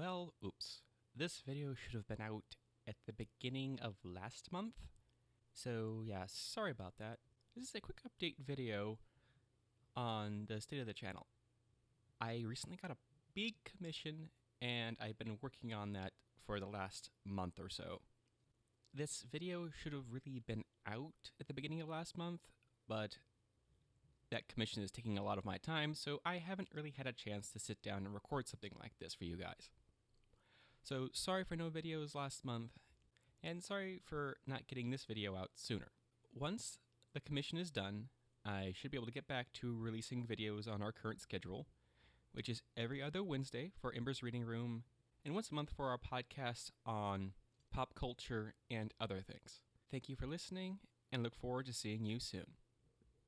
Well, oops. This video should have been out at the beginning of last month. So, yeah, sorry about that. This is a quick update video on the state of the channel. I recently got a big commission and I've been working on that for the last month or so. This video should have really been out at the beginning of last month, but that commission is taking a lot of my time, so I haven't really had a chance to sit down and record something like this for you guys. So sorry for no videos last month, and sorry for not getting this video out sooner. Once the commission is done, I should be able to get back to releasing videos on our current schedule, which is every other Wednesday for Ember's Reading Room, and once a month for our podcast on pop culture and other things. Thank you for listening, and look forward to seeing you soon.